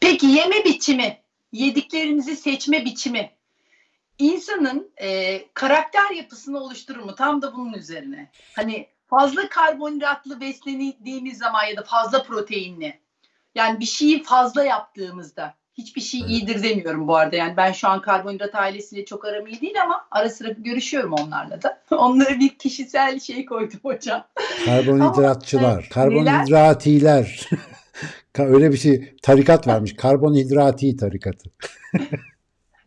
Peki yeme biçimi, yediklerimizi seçme biçimi insanın e, karakter yapısını oluşturur mu? Tam da bunun üzerine. Hani fazla karbonhidratlı beslendiğimiz zaman ya da fazla proteinli. Yani bir şeyi fazla yaptığımızda hiçbir şey Evet. iyidir demiyorum bu arada. Yani ben şu an karbonhidrat ailesiyle çok aram iyi değil ama ara sıra görüşüyorum onlarla da. Onlara bir kişisel şey koydum hocam. Karbonhidratçılar, Ama, karbonhidratiler. Ka- Öyle bir şey tarikat varmış. Karbonhidrati tarikatı.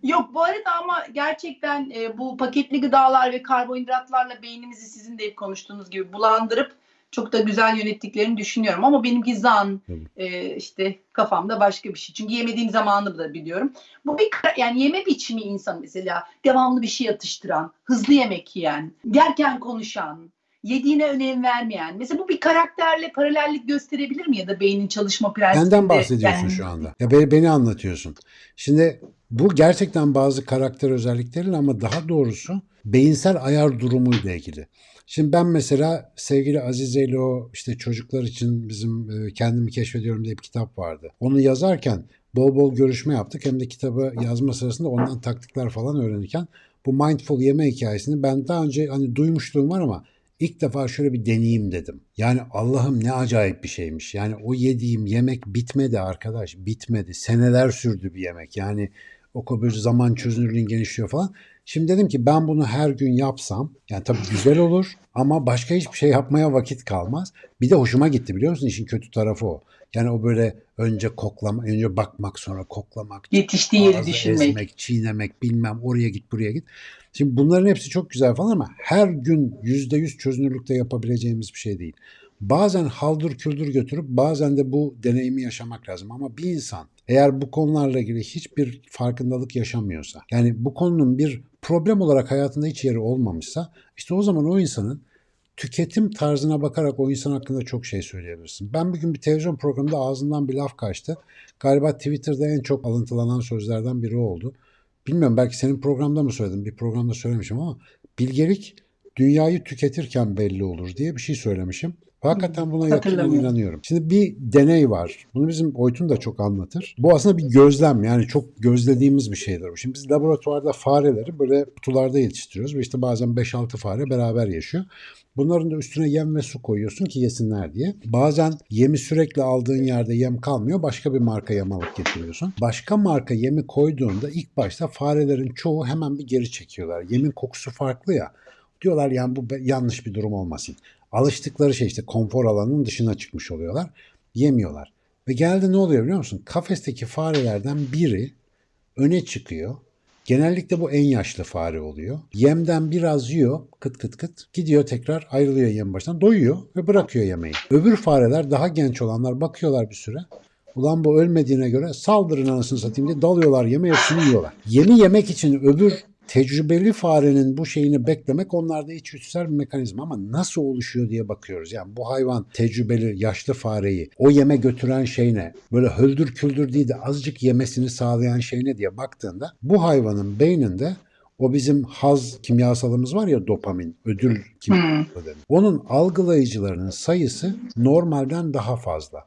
Yok bu arada ama gerçekten e, bu paketli gıdalar ve karbonhidratlarla beynimizi sizin de hep konuştuğunuz gibi bulandırıp çok da güzel yönettiklerini düşünüyorum. Ama benimki zan e, işte kafamda başka bir şey. Çünkü yemediğim zamanı da biliyorum. Bu bir yani yeme biçimi insan mesela devamlı bir şey atıştıran, hızlı yemek yiyen, yerken konuşan, yediğine önem vermeyen. Mesela bu bir karakterle paralellik gösterebilir mi ya da beynin çalışma prensibinde? Benden bahsediyorsun yani- şu anda. Ya beni, beni anlatıyorsun. Şimdi bu gerçekten bazı karakter özellikleriyle ama daha doğrusu beyinsel ayar durumuyla ilgili. Şimdi ben mesela sevgili Azize ile o işte çocuklar için bizim e, kendimi keşfediyorum diye bir kitap vardı. Onu yazarken bol bol görüşme yaptık. Hem de kitabı yazma sırasında ondan taktikler falan öğrenirken bu mindful yeme hikayesini ben daha önce hani duymuşluğum var ama ilk defa şöyle bir deneyeyim dedim. Yani Allah'ım ne acayip bir şeymiş. Yani o yediğim yemek bitmedi arkadaş. Bitmedi. Seneler sürdü bir yemek. Yani o kadar zaman çözünürlüğün genişliyor falan. Şimdi dedim ki ben bunu her gün yapsam yani tabii güzel olur ama başka hiçbir şey yapmaya vakit kalmaz. Bir de hoşuma gitti biliyor musun? İşin kötü tarafı o. Yani o böyle önce koklama, önce bakmak sonra koklamak, Yetiştiği yeri düşünmek. ezmek, çiğnemek, bilmem oraya git buraya git. Şimdi bunların hepsi çok güzel falan ama her gün yüzde yüz çözünürlükte yapabileceğimiz bir şey değil. Bazen haldır küldür götürüp bazen de bu deneyimi yaşamak lazım. Ama bir insan eğer bu konularla ilgili hiçbir farkındalık yaşamıyorsa, yani bu konunun bir problem olarak hayatında hiç yeri olmamışsa, işte o zaman o insanın tüketim tarzına bakarak o insan hakkında çok şey söyleyebilirsin. Ben bir gün bir televizyon programında ağzından bir laf kaçtı. Galiba Twitter'da en çok alıntılanan sözlerden biri oldu. Bilmiyorum belki senin programda mı söyledim, bir programda söylemişim ama bilgelik dünyayı tüketirken belli olur diye bir şey söylemişim. Hakikaten buna Hatırlamıyorum. inanıyorum. Şimdi bir deney var. Bunu bizim Oytun da çok anlatır. Bu aslında bir gözlem yani çok gözlediğimiz bir şeydir. Şimdi biz laboratuvarda fareleri böyle kutularda yetiştiriyoruz ve işte bazen 5-6 fare beraber yaşıyor. Bunların da üstüne yem ve su koyuyorsun ki yesinler diye. Bazen yemi sürekli aldığın yerde yem kalmıyor. Başka bir marka yem alıp getiriyorsun. Başka marka yemi koyduğunda ilk başta farelerin çoğu hemen bir geri çekiyorlar. Yemin kokusu farklı ya. Diyorlar yani bu yanlış bir durum olmasın. Alıştıkları şey işte konfor alanının dışına çıkmış oluyorlar. Yemiyorlar. Ve geldi ne oluyor biliyor musun? Kafesteki farelerden biri öne çıkıyor. Genellikle bu en yaşlı fare oluyor. Yemden biraz yiyor, kıt kıt kıt. Gidiyor tekrar ayrılıyor yem baştan. Doyuyor ve bırakıyor yemeği. Öbür fareler daha genç olanlar bakıyorlar bir süre. Ulan bu ölmediğine göre saldırın anasını satayım diye dalıyorlar yeme hepsini yiyorlar. Yemi yemek için öbür tecrübeli farenin bu şeyini beklemek onlarda içgüdüsel bir mekanizma ama nasıl oluşuyor diye bakıyoruz. Yani bu hayvan tecrübeli yaşlı fareyi o yeme götüren şey ne? Böyle höldür küldür değil de azıcık yemesini sağlayan şey ne diye baktığında bu hayvanın beyninde o bizim haz kimyasalımız var ya dopamin, ödül kimyasalı denen. Onun algılayıcılarının sayısı normalden daha fazla.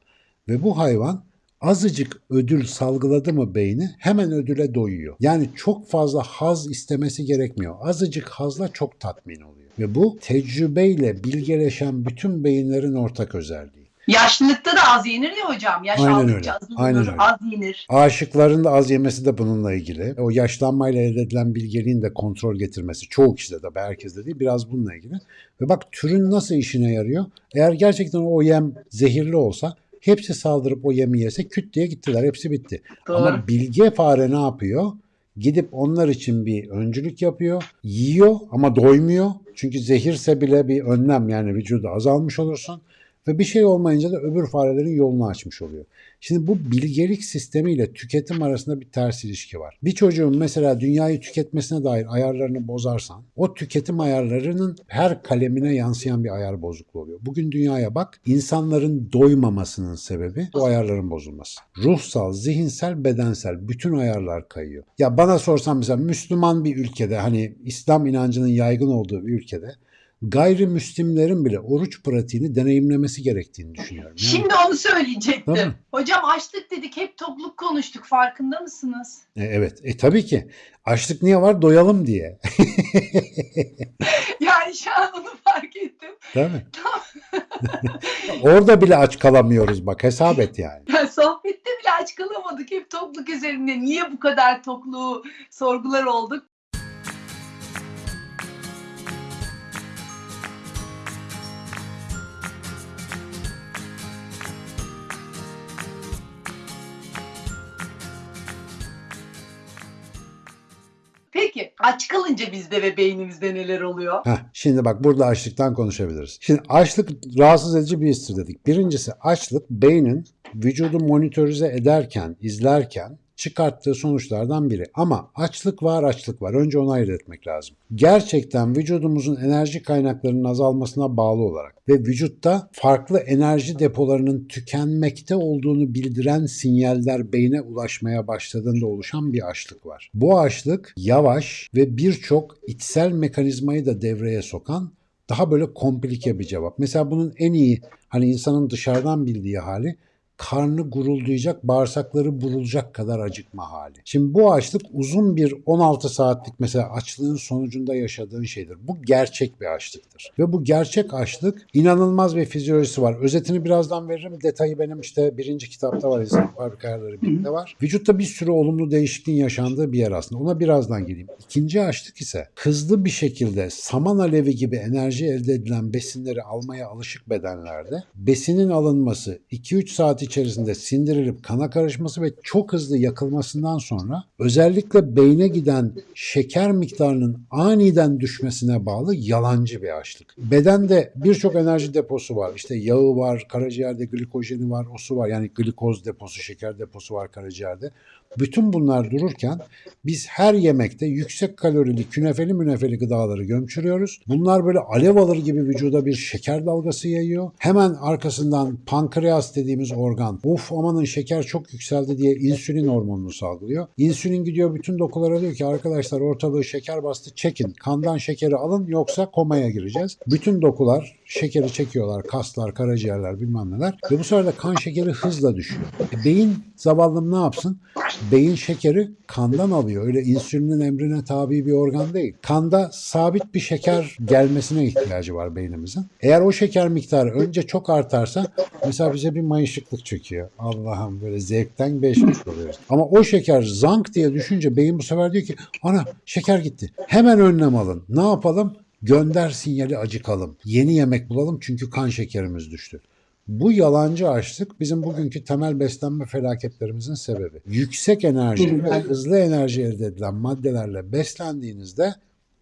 Ve bu hayvan azıcık ödül salgıladı mı beyni hemen ödüle doyuyor. Yani çok fazla haz istemesi gerekmiyor. Azıcık hazla çok tatmin oluyor. Ve bu tecrübeyle bilgeleşen bütün beyinlerin ortak özelliği. Yaşlılıkta da az yenir ya hocam. Yaş Aynen aldıkça öyle. az olur, Aynen öyle. az yenir. Aşıkların da az yemesi de bununla ilgili. O yaşlanmayla elde edilen bilgeliğin de kontrol getirmesi. Çoğu kişide de herkeste değil biraz bununla ilgili. Ve bak türün nasıl işine yarıyor? Eğer gerçekten o yem zehirli olsa hepsi saldırıp o yemi yese küt diye gittiler. Hepsi bitti. Doğru. Ama bilge fare ne yapıyor? Gidip onlar için bir öncülük yapıyor. Yiyor ama doymuyor. Çünkü zehirse bile bir önlem yani vücuda azalmış olursun. Ve bir şey olmayınca da öbür farelerin yolunu açmış oluyor. Şimdi bu bilgelik sistemiyle tüketim arasında bir ters ilişki var. Bir çocuğun mesela dünyayı tüketmesine dair ayarlarını bozarsan o tüketim ayarlarının her kalemine yansıyan bir ayar bozukluğu oluyor. Bugün dünyaya bak insanların doymamasının sebebi bu ayarların bozulması. Ruhsal, zihinsel, bedensel bütün ayarlar kayıyor. Ya bana sorsan mesela Müslüman bir ülkede hani İslam inancının yaygın olduğu bir ülkede gayrimüslimlerin bile oruç pratiğini deneyimlemesi gerektiğini düşünüyorum. Yani, Şimdi onu söyleyecektim. Tabii. Hocam açlık dedik hep tokluk konuştuk farkında mısınız? e, evet, e, tabii ki. Açlık niye var? Doyalım diye. Yani şu an onu fark ettim. Tabii. Orada bile aç kalamıyoruz bak hesap et yani. Yani sohbette bile aç kalamadık hep tokluk üzerinde. Niye bu kadar tokluğu sorgular olduk? Peki aç kalınca bizde ve beynimizde neler oluyor? Heh, şimdi bak burada açlıktan konuşabiliriz. Şimdi açlık rahatsız edici bir histir dedik. Birincisi açlık beynin vücudu monitörize ederken, izlerken çıkarttığı sonuçlardan biri. Ama açlık var, açlık var. Önce onu ayırt etmek lazım. Gerçekten vücudumuzun enerji kaynaklarının azalmasına bağlı olarak ve vücutta farklı enerji depolarının tükenmekte olduğunu bildiren sinyaller beyne ulaşmaya başladığında oluşan bir açlık var. Bu açlık yavaş ve birçok içsel mekanizmayı da devreye sokan daha böyle komplike bir cevap. Mesela bunun en iyi hani insanın dışarıdan bildiği hali karnı guruldayacak, bağırsakları burulacak kadar acıkma hali. Şimdi bu açlık uzun bir 16 saatlik mesela açlığın sonucunda yaşadığın şeydir. Bu gerçek bir açlıktır. Ve bu gerçek açlık inanılmaz bir fizyolojisi var. Özetini birazdan veririm. Detayı benim işte birinci kitapta var. İnsan Fabrika Ayarları birinde var. Vücutta bir sürü olumlu değişikliğin yaşandığı bir yer aslında. Ona birazdan geleyim. İkinci açlık ise hızlı bir şekilde saman alevi gibi enerji elde edilen besinleri almaya alışık bedenlerde besinin alınması 2-3 saat içerisinde sindirilip kana karışması ve çok hızlı yakılmasından sonra özellikle beyne giden şeker miktarının aniden düşmesine bağlı yalancı bir açlık. Bedende birçok enerji deposu var. İşte yağı var, karaciğerde glikojeni var, o su var. Yani glikoz deposu, şeker deposu var karaciğerde. Bütün bunlar dururken biz her yemekte yüksek kalorili, künefeli münefeli gıdaları gömçürüyoruz. Bunlar böyle alev alır gibi vücuda bir şeker dalgası yayıyor. Hemen arkasından pankreas dediğimiz organ of amanın şeker çok yükseldi diye insülin hormonunu salgılıyor. İnsülin gidiyor bütün dokulara diyor ki arkadaşlar ortalığı şeker bastı çekin. Kandan şekeri alın yoksa komaya gireceğiz. Bütün dokular şekeri çekiyorlar. Kaslar, karaciğerler bilmem neler. Ve bu de kan şekeri hızla düşüyor. E, beyin zavallım ne yapsın? Beyin şekeri kandan alıyor. Öyle insülinin emrine tabi bir organ değil. Kanda sabit bir şeker gelmesine ihtiyacı var beynimizin. Eğer o şeker miktarı önce çok artarsa mesela bize bir mayışıklık çöküyor. Allah'ım böyle zevkten beşmiş oluyoruz. Ama o şeker zank diye düşünce beyin bu sefer diyor ki ana şeker gitti. Hemen önlem alın. Ne yapalım? Gönder sinyali acıkalım. Yeni yemek bulalım çünkü kan şekerimiz düştü. Bu yalancı açlık bizim bugünkü temel beslenme felaketlerimizin sebebi. Yüksek enerji ve hızlı enerji elde edilen maddelerle beslendiğinizde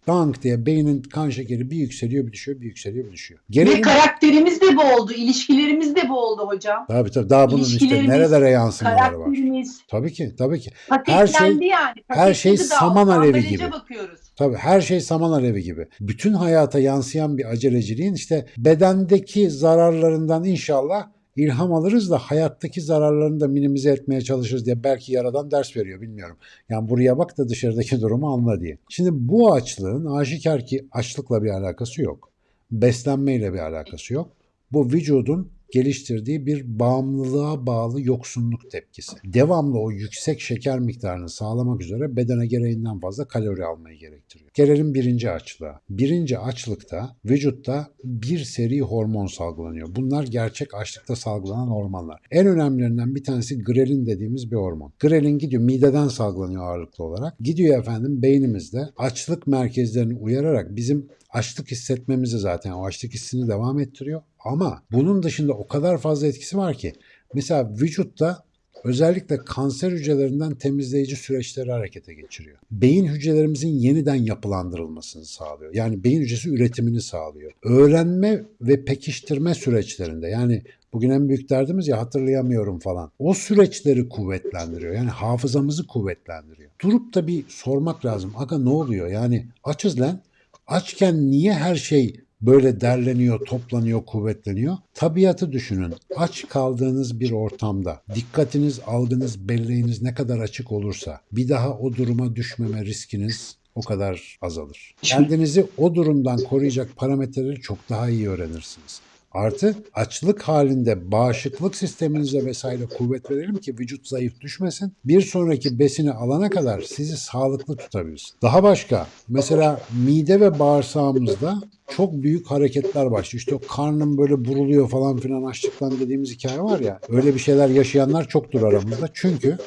dank diye beynin kan şekeri bir yükseliyor bir düşüyor bir yükseliyor bir düşüyor. Ve Gelelim karakterimiz de bu oldu, ilişkilerimiz de bu oldu hocam. Tabii tabii daha bunun işte nerelere yansımaları var. Karakterimiz Tabii ki tabii ki. paketlendi yani. her şey saman alevi gibi. bakıyoruz. Tabii her şey saman alevi gibi. Bütün hayata yansıyan bir aceleciliğin işte bedendeki zararlarından inşallah ilham alırız da hayattaki zararlarını da minimize etmeye çalışırız diye belki yaradan ders veriyor bilmiyorum. Yani buraya bak da dışarıdaki durumu anla diye. Şimdi bu açlığın aşikar ki açlıkla bir alakası yok. Beslenmeyle bir alakası yok. Bu vücudun geliştirdiği bir bağımlılığa bağlı yoksunluk tepkisi. Devamlı o yüksek şeker miktarını sağlamak üzere bedene gereğinden fazla kalori almayı gerektiriyor. Gelelim birinci açlığa. Birinci açlıkta vücutta bir seri hormon salgılanıyor. Bunlar gerçek açlıkta salgılanan hormonlar. En önemlilerinden bir tanesi grelin dediğimiz bir hormon. Grelin gidiyor mideden salgılanıyor ağırlıklı olarak. Gidiyor efendim beynimizde açlık merkezlerini uyararak bizim açlık hissetmemizi zaten o açlık hissini devam ettiriyor. Ama bunun dışında o kadar fazla etkisi var ki mesela vücutta özellikle kanser hücrelerinden temizleyici süreçleri harekete geçiriyor. Beyin hücrelerimizin yeniden yapılandırılmasını sağlıyor. Yani beyin hücresi üretimini sağlıyor. Öğrenme ve pekiştirme süreçlerinde yani bugün en büyük derdimiz ya hatırlayamıyorum falan. O süreçleri kuvvetlendiriyor. Yani hafızamızı kuvvetlendiriyor. Durup da bir sormak lazım. Aga ne oluyor? Yani açız lan. Açken niye her şey böyle derleniyor, toplanıyor, kuvvetleniyor? Tabiatı düşünün. Aç kaldığınız bir ortamda dikkatiniz, algınız, belleğiniz ne kadar açık olursa bir daha o duruma düşmeme riskiniz o kadar azalır. Kendinizi o durumdan koruyacak parametreleri çok daha iyi öğrenirsiniz. Artı açlık halinde bağışıklık sisteminize vesaire kuvvet verelim ki vücut zayıf düşmesin. Bir sonraki besini alana kadar sizi sağlıklı tutabilsin. Daha başka mesela mide ve bağırsağımızda çok büyük hareketler başlıyor. İşte o karnım böyle buruluyor falan filan açlıktan dediğimiz hikaye var ya. Öyle bir şeyler yaşayanlar çoktur aramızda. Çünkü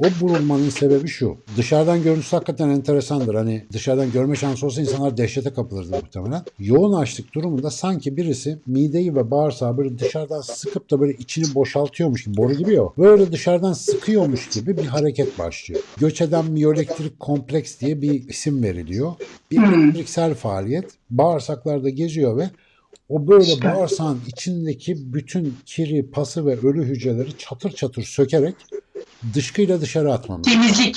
o burulmanın sebebi şu. Dışarıdan görüntüsü hakikaten enteresandır. Hani dışarıdan görme şansı olsa insanlar dehşete kapılırdı muhtemelen. Yoğun açlık durumunda sanki birisi mideyi ve bağırsağı böyle dışarıdan sıkıp da böyle içini boşaltıyormuş gibi, boru gibi ya. Böyle dışarıdan sıkıyormuş gibi bir hareket başlıyor. Göç eden miyoelektrik kompleks diye bir isim veriliyor. Bir elektriksel faaliyet bağırsaklarda geziyor ve o böyle bağırsağın içindeki bütün kiri, pası ve ölü hücreleri çatır çatır sökerek dışkıyla dışarı atmamız. Temizlik.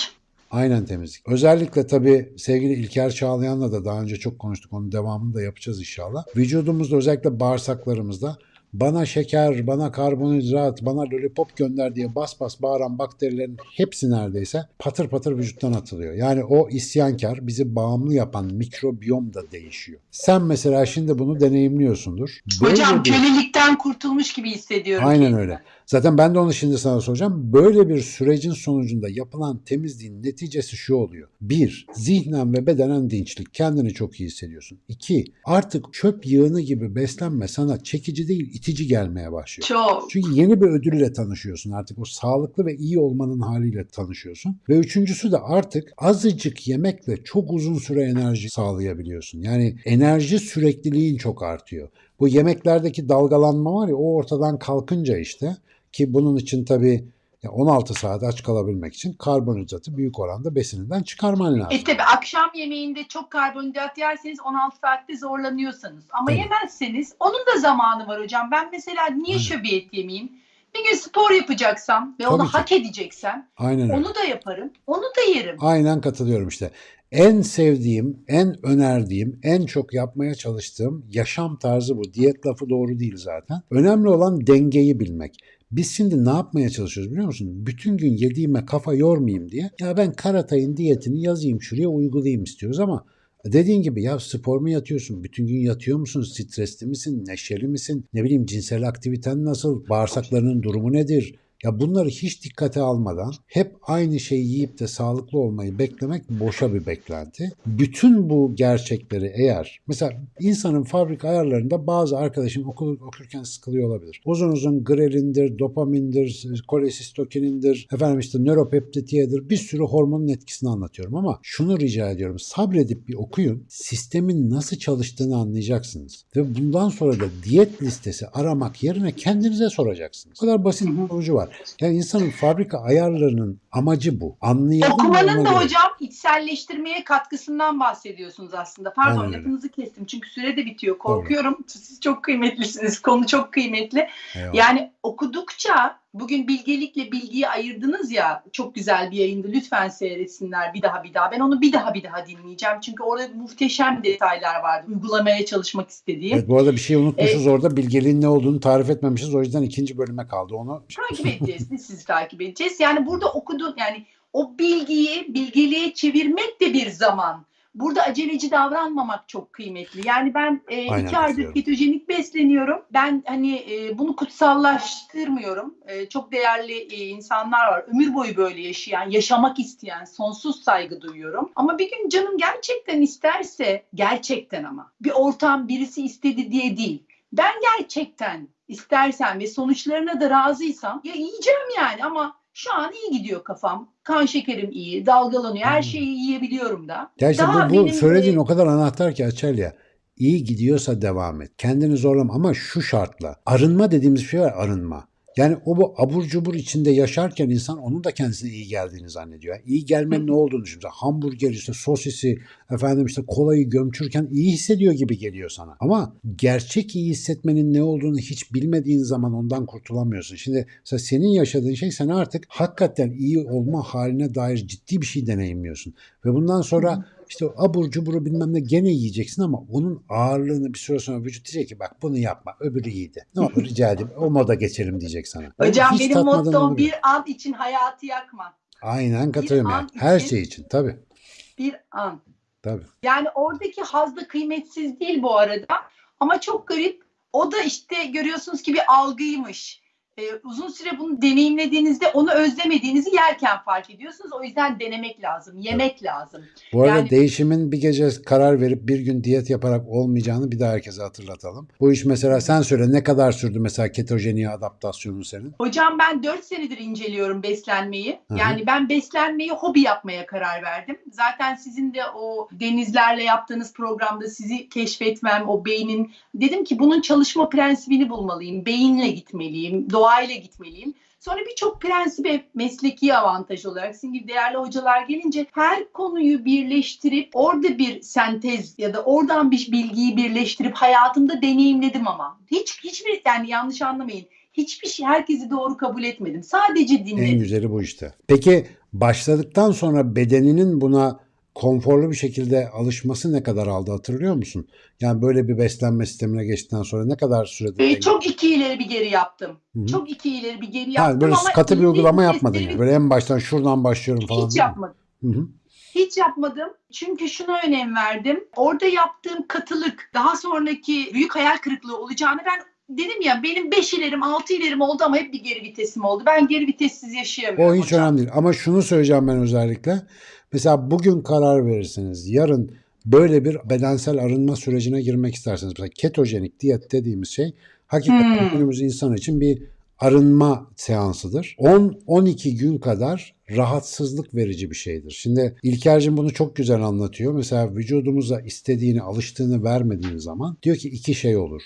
Aynen temizlik. Özellikle tabii sevgili İlker Çağlayan'la da daha önce çok konuştuk. Onun devamını da yapacağız inşallah. Vücudumuzda özellikle bağırsaklarımızda bana şeker, bana karbonhidrat, bana lollipop gönder diye bas bas bağıran bakterilerin hepsi neredeyse patır patır vücuttan atılıyor. Yani o isyankar, bizi bağımlı yapan mikrobiyom da değişiyor. Sen mesela şimdi bunu deneyimliyorsundur. Böyle Hocam bir- kölelikten kurtulmuş gibi hissediyorum. Aynen kendimi. öyle. Zaten ben de onu şimdi sana soracağım. Böyle bir sürecin sonucunda yapılan temizliğin neticesi şu oluyor. Bir, zihnen ve bedenen dinçlik. Kendini çok iyi hissediyorsun. İki, artık çöp yığını gibi beslenme sana çekici değil itici gelmeye başlıyor. Çok. Çünkü yeni bir ödülle tanışıyorsun artık. O sağlıklı ve iyi olmanın haliyle tanışıyorsun. Ve üçüncüsü de artık azıcık yemekle çok uzun süre enerji sağlayabiliyorsun. Yani enerji sürekliliğin çok artıyor. Bu yemeklerdeki dalgalanma var ya o ortadan kalkınca işte ki bunun için tabii ya 16 saat aç kalabilmek için karbonhidratı büyük oranda besininden çıkarman lazım. E tabi akşam yemeğinde çok karbonhidrat yerseniz 16 saatte zorlanıyorsanız ama Tabii. yemezseniz onun da zamanı var hocam. Ben mesela niye Aynen. şöbiyet yemeyeyim? Bir gün spor yapacaksam ve Tabii onu ki. hak edeceksem Aynen öyle. onu da yaparım. Onu da yerim. Aynen katılıyorum işte. En sevdiğim, en önerdiğim, en çok yapmaya çalıştığım yaşam tarzı bu. Diyet lafı doğru değil zaten. Önemli olan dengeyi bilmek. Biz şimdi ne yapmaya çalışıyoruz biliyor musun? Bütün gün yediğime kafa yormayayım diye. Ya ben Karatay'ın diyetini yazayım şuraya uygulayayım istiyoruz ama dediğin gibi ya spor mu yatıyorsun? Bütün gün yatıyor musun? Stresli misin? Neşeli misin? Ne bileyim cinsel aktiviten nasıl? Bağırsaklarının durumu nedir? Ya bunları hiç dikkate almadan hep aynı şeyi yiyip de sağlıklı olmayı beklemek boşa bir beklenti. Bütün bu gerçekleri eğer mesela insanın fabrika ayarlarında bazı arkadaşım okul okurken sıkılıyor olabilir. Uzun uzun grelindir, dopamindir, kolesistokinindir, efendim işte nöropeptitiyedir bir sürü hormonun etkisini anlatıyorum ama şunu rica ediyorum sabredip bir okuyun. Sistemin nasıl çalıştığını anlayacaksınız. Ve bundan sonra da diyet listesi aramak yerine kendinize soracaksınız. O kadar basit bir sonucu var. Yani insanın fabrika ayarlarının amacı bu. Anlayalım. Okumanın da göre. hocam içselleştirmeye katkısından bahsediyorsunuz aslında. Pardon Aynen lafınızı kestim çünkü süre de bitiyor. Korkuyorum. Siz çok kıymetlisiniz. Konu çok kıymetli. Eyvallah. Yani okudukça bugün bilgelikle bilgiyi ayırdınız ya çok güzel bir yayındı. Lütfen seyretsinler bir daha bir daha. Ben onu bir daha bir daha dinleyeceğim. Çünkü orada muhteşem detaylar vardı. Uygulamaya çalışmak istediğim. Evet bu arada bir şey unutmuşuz orada bilgeliğin ne olduğunu tarif etmemişiz. O yüzden ikinci bölüme kaldı onu. takip edeceğiz. Biz sizi takip edeceğiz. Yani burada okudun yani o bilgiyi bilgeliğe çevirmek de bir zaman. Burada aceleci davranmamak çok kıymetli. Yani ben e, Aynen iki aydır ketojenik besleniyorum. Ben hani e, bunu kutsallaştırmıyorum. E, çok değerli e, insanlar var. Ömür boyu böyle yaşayan, yaşamak isteyen, sonsuz saygı duyuyorum. Ama bir gün canım gerçekten isterse, gerçekten ama bir ortam birisi istedi diye değil. Ben gerçekten istersen ve sonuçlarına da razıysam ya yiyeceğim yani ama şu an iyi gidiyor kafam. Kan şekerim iyi, dalgalanıyor. Her Hmm. şeyi yiyebiliyorum da. İşte Daha bu, bu benim, söylediğin o kadar anahtar ki Açelya. İyi gidiyorsa devam et. Kendini zorlama ama şu şartla. Arınma dediğimiz şey var arınma. Yani o bu abur cubur içinde yaşarken insan onun da kendisine iyi geldiğini zannediyor. Yani iyi gelmenin ne olduğunu düşünüyor. Hamburger işte sosisi efendim işte kolayı gömçürken iyi hissediyor gibi geliyor sana. Ama gerçek iyi hissetmenin ne olduğunu hiç bilmediğin zaman ondan kurtulamıyorsun. Şimdi mesela senin yaşadığın şey sen artık hakikaten iyi olma haline dair ciddi bir şey deneyimliyorsun. Ve bundan sonra işte o abur cuburu bilmem ne gene yiyeceksin ama onun ağırlığını bir süre sonra vücut diyecek ki bak bunu yapma öbürü iyiydi. Ne olur rica edeyim o moda geçelim diyecek sana. Hocam Hiç benim mottom bir an için hayatı yakma. Aynen katılıyorum yani. an Her şey için tabii. Bir an. Tabii. Yani oradaki haz da kıymetsiz değil bu arada. Ama çok garip. O da işte görüyorsunuz ki bir algıymış. Ee, uzun süre bunu deneyimlediğinizde onu özlemediğinizi yerken fark ediyorsunuz. O yüzden denemek lazım, yemek lazım. Bu arada Yani- değişimin bir gece karar verip bir gün diyet yaparak olmayacağını bir daha herkese hatırlatalım. Bu iş mesela sen söyle ne kadar sürdü mesela ketojeniye adaptasyonun senin? Hocam ben 4 senedir inceliyorum beslenmeyi. Hı hı. Yani ben beslenmeyi hobi yapmaya karar verdim. Zaten sizin de o denizlerle yaptığınız programda sizi keşfetmem, o beynin dedim ki bunun çalışma prensibini bulmalıyım. Beyinle gitmeliyim, doğayla gitmeliyim. Sonra birçok prensibe mesleki avantaj olarak sizin gibi değerli hocalar gelince her konuyu birleştirip orada bir sentez ya da oradan bir bilgiyi birleştirip hayatımda deneyimledim ama. Hiç hiçbir yani yanlış anlamayın. Hiçbir şey herkesi doğru kabul etmedim. Sadece En dinledim. güzeli bu işte. Peki başladıktan sonra bedeninin buna konforlu bir şekilde alışması ne kadar aldı hatırlıyor musun? Yani böyle bir beslenme sistemine geçtikten sonra ne kadar sürede? Ee, çok iki ileri bir geri yaptım. Hı hı. Çok iki ileri bir geri yaptım böyle ama katı bir uygulama yapmadın yani. Böyle en baştan şuradan başlıyorum falan. hiç yapmadım. Hı hı. Hiç yapmadım. Çünkü şuna önem verdim. Orada yaptığım katılık daha sonraki büyük hayal kırıklığı olacağını ben dedim ya benim 5 ilerim 6 ilerim oldu ama hep bir geri vitesim oldu. Ben geri vitessiz yaşayamıyorum O hiç hocam. önemli değil. Ama şunu söyleyeceğim ben özellikle. Mesela bugün karar verirsiniz. Yarın böyle bir bedensel arınma sürecine girmek isterseniz. Mesela ketojenik diyet dediğimiz şey hakikaten Hmm. günümüz insan için bir arınma seansıdır. 10-12 gün kadar rahatsızlık verici bir şeydir. Şimdi İlker'cim bunu çok güzel anlatıyor. Mesela vücudumuza istediğini, alıştığını vermediğin zaman diyor ki iki şey olur.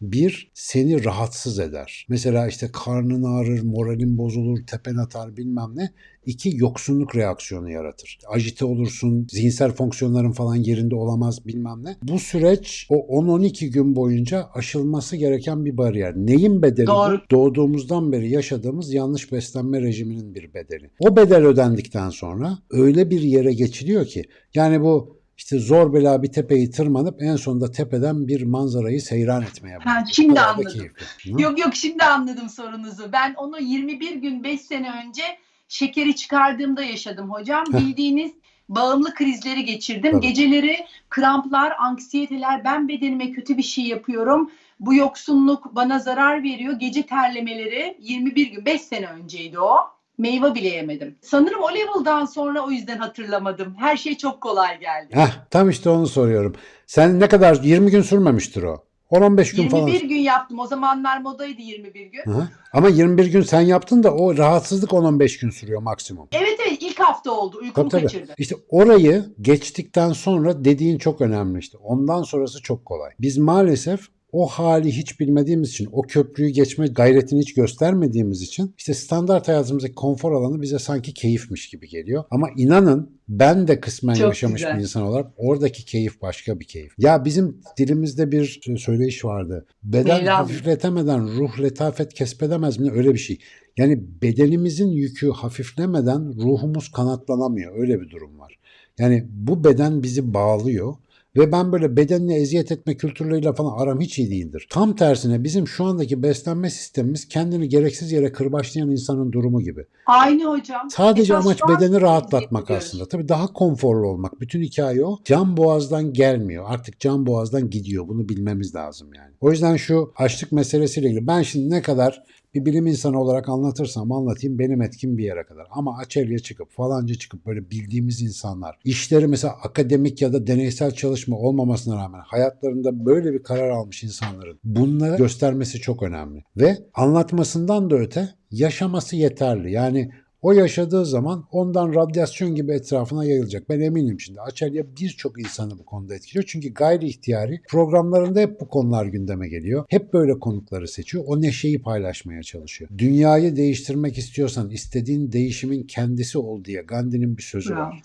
Bir, seni rahatsız eder. Mesela işte karnın ağrır, moralin bozulur, tepen atar bilmem ne. İki, yoksunluk reaksiyonu yaratır. Ajite olursun, zihinsel fonksiyonların falan yerinde olamaz bilmem ne. Bu süreç o 10-12 gün boyunca aşılması gereken bir bariyer. Neyin bedeli Doğru. bu? Doğduğumuzdan beri yaşadığımız yanlış beslenme rejiminin bir bedeli. O bedel ödendikten sonra öyle bir yere geçiliyor ki yani bu işte zor bela bir tepeyi tırmanıp en sonunda tepeden bir manzarayı seyran etmeye Ha, başlıyor. şimdi anladım. Yok yok şimdi anladım sorunuzu. Ben onu 21 gün 5 sene önce şekeri çıkardığımda yaşadım hocam. Bildiğiniz bağımlı krizleri geçirdim. Tabii. Geceleri kramplar, anksiyeteler, ben bedenime kötü bir şey yapıyorum. Bu yoksunluk bana zarar veriyor. Gece terlemeleri 21 gün 5 sene önceydi o. Meyve bile yemedim. Sanırım o level'dan sonra o yüzden hatırlamadım. Her şey çok kolay geldi. Heh, tam işte onu soruyorum. Sen ne kadar 20 gün sürmemiştir o. 10-15 gün 21 falan. gün yaptım. O zamanlar modaydı 21 gün. Hı. Ama 21 gün sen yaptın da o rahatsızlık 10-15 gün sürüyor maksimum. Evet evet ilk hafta oldu. Uykumu Tabii tabii. kaçırdı. İşte orayı geçtikten sonra dediğin çok önemli işte. Ondan sonrası çok kolay. Biz maalesef o hali hiç bilmediğimiz için, o köprüyü geçme gayretini hiç göstermediğimiz için işte standart hayatımızdaki konfor alanı bize sanki keyifmiş gibi geliyor. Ama inanın ben de kısmen Çok yaşamış güzel. bir insan olarak oradaki keyif başka bir keyif. Ya bizim dilimizde bir söyleyiş vardı. Beden Mevlam. hafifletemeden ruh letafet kesbedemez mi? Öyle bir şey. Yani bedenimizin yükü hafiflemeden ruhumuz kanatlanamıyor. Öyle bir durum var. Yani bu beden bizi bağlıyor. Ve ben böyle bedenine eziyet etme kültürleriyle falan aram hiç iyi değildir. Tam tersine bizim şu andaki beslenme sistemimiz kendini gereksiz yere kırbaçlayan insanın durumu gibi. Aynı hocam. Sadece Esas amaç bedeni rahatlatmak aslında. Tabii daha konforlu olmak. Bütün hikaye o. Can boğazdan gelmiyor. Artık can boğazdan gidiyor. Bunu bilmemiz lazım yani. O yüzden şu açlık meselesiyle ilgili ben şimdi ne kadar bir bilim insanı olarak anlatırsam anlatayım benim etkim bir yere kadar. Ama Açelya çıkıp falanca çıkıp böyle bildiğimiz insanlar işleri mesela akademik ya da deneysel çalışma olmamasına rağmen hayatlarında böyle bir karar almış insanların bunları göstermesi çok önemli. Ve anlatmasından da öte yaşaması yeterli. Yani o yaşadığı zaman ondan radyasyon gibi etrafına yayılacak. Ben eminim şimdi. Açelya birçok insanı bu konuda etkiliyor. Çünkü gayri ihtiyari programlarında hep bu konular gündeme geliyor. Hep böyle konukları seçiyor. O neşeyi paylaşmaya çalışıyor. Dünyayı değiştirmek istiyorsan istediğin değişimin kendisi ol diye Gandhi'nin bir sözü Bravo. var.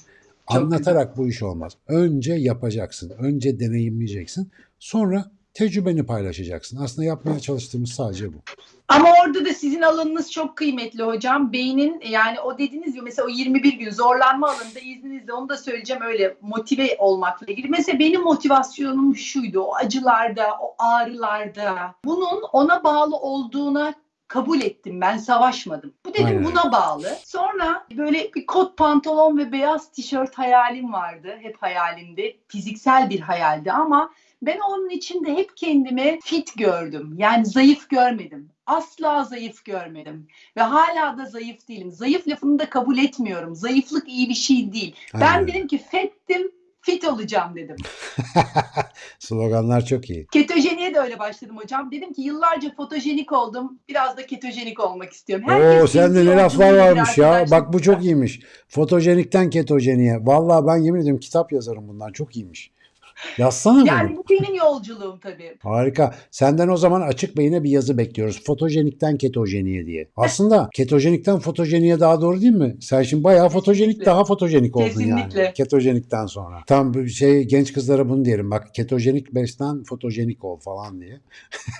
Çok Anlatarak bu iş olmaz. Önce yapacaksın. Önce deneyimleyeceksin. Sonra tecrübeni paylaşacaksın. Aslında yapmaya çalıştığımız sadece bu. Ama orada da sizin alanınız çok kıymetli hocam. Beynin yani o dediğiniz gibi mesela o 21 gün zorlanma alanında izninizle onu da söyleyeceğim öyle motive olmakla ilgili. Mesela benim motivasyonum şuydu o acılarda, o ağrılarda. Bunun ona bağlı olduğuna kabul ettim. Ben savaşmadım. Bu dedim Aynen. buna bağlı. Sonra böyle bir kot pantolon ve beyaz tişört hayalim vardı. Hep hayalimdi. Fiziksel bir hayaldi ama ben onun içinde hep kendimi fit gördüm. Yani zayıf görmedim. Asla zayıf görmedim. Ve hala da zayıf değilim. Zayıf lafını da kabul etmiyorum. Zayıflık iyi bir şey değil. Ben Aynen. dedim ki fettim, fit olacağım dedim. Sloganlar çok iyi. Ketojeniye de öyle başladım hocam. Dedim ki yıllarca fotojenik oldum. Biraz da ketojenik olmak istiyorum. Oo Herkes sende kendi ne laflar varmış ya. arkadaşlar. Bak bu çok iyiymiş. Fotojenikten ketojeniye. Vallahi ben yemin ediyorum kitap yazarım bundan. Çok iyiymiş. Yazsana bunu. Yani bu benim yolculuğum tabii. Harika. Senden o zaman açık beyine bir yazı bekliyoruz. Fotojenikten ketojeniye diye. Aslında ketojenikten fotojeniye daha doğru değil mi? Sen şimdi bayağı fotojenik Kesinlikle. daha fotojenik oldun yani. Kesinlikle. Ketojenikten sonra. Tam bir şey genç kızlara bunu diyelim. Bak ketojenik beslen fotojenik ol falan diye.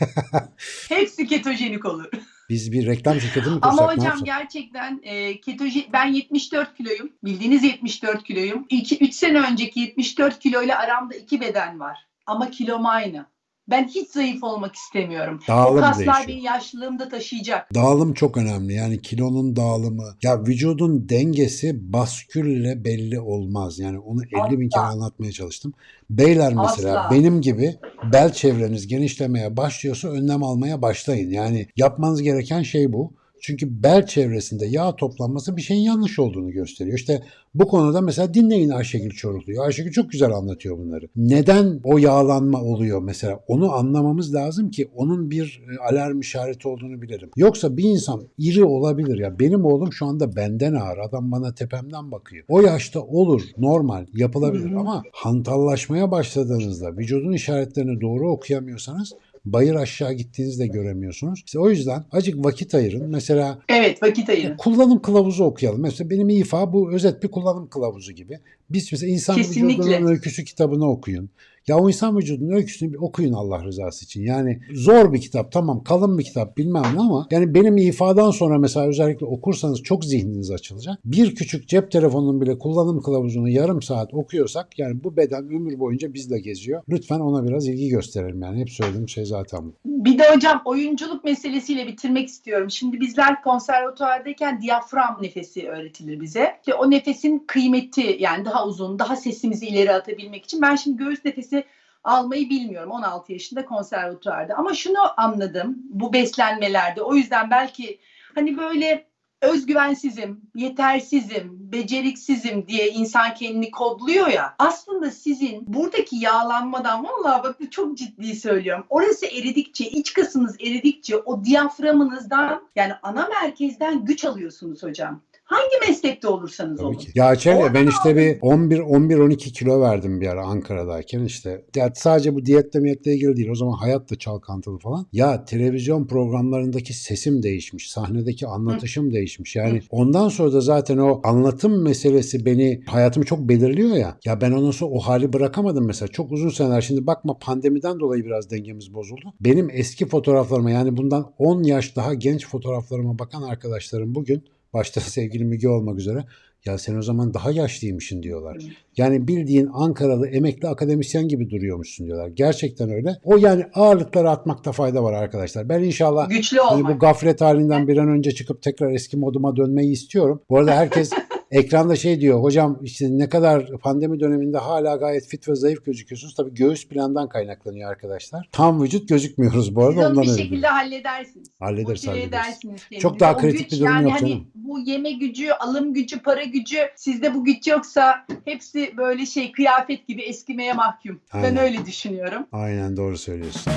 Hepsi ketojenik olur. Biz bir reklam şirketi mi kursak Ama hocam gerçekten e, ketojen ben 74 kiloyum. Bildiğiniz 74 kiloyum. 2 3 sene önceki 74 kiloyla aramda iki beden var. Ama kilom aynı. Ben hiç zayıf olmak istemiyorum. o Dağılım kaslar değişiyor. beni yaşlılığımda taşıyacak. Dağılım çok önemli. Yani kilonun dağılımı. Ya vücudun dengesi baskülle belli olmaz. Yani onu 50 bin kere Asla. anlatmaya çalıştım. Beyler mesela Asla. benim gibi bel çevreniz genişlemeye başlıyorsa önlem almaya başlayın. Yani yapmanız gereken şey bu. Çünkü bel çevresinde yağ toplanması bir şeyin yanlış olduğunu gösteriyor. İşte bu konuda mesela dinleyin Ayşegül Çoruklu'yu. Ayşegül çok güzel anlatıyor bunları. Neden o yağlanma oluyor mesela? Onu anlamamız lazım ki onun bir e, alarm işareti olduğunu bilelim. Yoksa bir insan iri olabilir ya. Benim oğlum şu anda benden ağır. Adam bana tepemden bakıyor. O yaşta olur, normal, yapılabilir ama hantallaşmaya başladığınızda vücudun işaretlerini doğru okuyamıyorsanız bayır aşağı gittiğinizde göremiyorsunuz. İşte o yüzden acık vakit ayırın. Mesela Evet vakit ayırın. kullanım kılavuzu okuyalım. Mesela benim İFA bu özet bir kullanım kılavuzu gibi. Biz mesela insan Kesinlikle. vücudunun öyküsü kitabını okuyun. Ya o insan vücudunun öyküsünü bir okuyun Allah rızası için. Yani zor bir kitap tamam kalın bir kitap bilmem ne ama yani benim ifadan sonra mesela özellikle okursanız çok zihniniz açılacak. Bir küçük cep telefonunun bile kullanım kılavuzunu yarım saat okuyorsak yani bu beden ömür boyunca bizle geziyor. Lütfen ona biraz ilgi gösterelim yani. Hep söylediğim şey zaten bu. Bir de hocam oyunculuk meselesiyle bitirmek istiyorum. Şimdi bizler konservatuvardayken diyafram nefesi öğretilir bize. İşte o nefesin kıymeti yani daha uzun, daha sesimizi ileri atabilmek için. Ben şimdi göğüs nefesi almayı bilmiyorum 16 yaşında konservatuvarda. Ama şunu anladım bu beslenmelerde. O yüzden belki hani böyle özgüvensizim, yetersizim, beceriksizim diye insan kendini kodluyor ya. Aslında sizin buradaki yağlanmadan vallahi bak çok ciddi söylüyorum. Orası eridikçe, iç kasınız eridikçe o diyaframınızdan yani ana merkezden güç alıyorsunuz hocam. Hangi meslekte olursanız Tabii olun. ki. Ya Çelya ben işte bir 11 11 12 kilo verdim bir ara Ankara'dayken işte. Ya sadece bu diyetle miyetle ilgili değil. O zaman hayat da çalkantılı falan. Ya televizyon programlarındaki sesim değişmiş. Sahnedeki anlatışım değişmiş. Yani ondan sonra da zaten o anlatım meselesi beni hayatımı çok belirliyor ya. Ya ben ondan sonra o hali bırakamadım mesela. Çok uzun seneler. Şimdi bakma pandemiden dolayı biraz dengemiz bozuldu. Benim eski fotoğraflarıma yani bundan 10 yaş daha genç fotoğraflarıma bakan arkadaşlarım bugün başta sevgili Müge olmak üzere ya sen o zaman daha yaşlıymışsın diyorlar. Yani bildiğin Ankaralı emekli akademisyen gibi duruyormuşsun diyorlar. Gerçekten öyle. O yani ağırlıkları atmakta fayda var arkadaşlar. Ben inşallah Güçlü hani olmak. bu gaflet halinden bir an önce çıkıp tekrar eski moduma dönmeyi istiyorum. Bu arada herkes ekranda şey diyor. Hocam işte ne kadar pandemi döneminde hala gayet fit ve zayıf gözüküyorsunuz. Tabii göğüs plandan kaynaklanıyor arkadaşlar. Tam vücut gözükmüyoruz bu Siz arada onu ondan bir şekilde halledersiniz. Hallederiz, Motive hallederiz. edersiniz kendinizi. Çok daha O kritik güç, bir durum yani yok hani canım. Bu yeme gücü, alım gücü, para gücü sizde bu güç yoksa hepsi böyle şey kıyafet gibi eskimeye mahkum. Aynen. Ben öyle düşünüyorum. Aynen doğru söylüyorsun.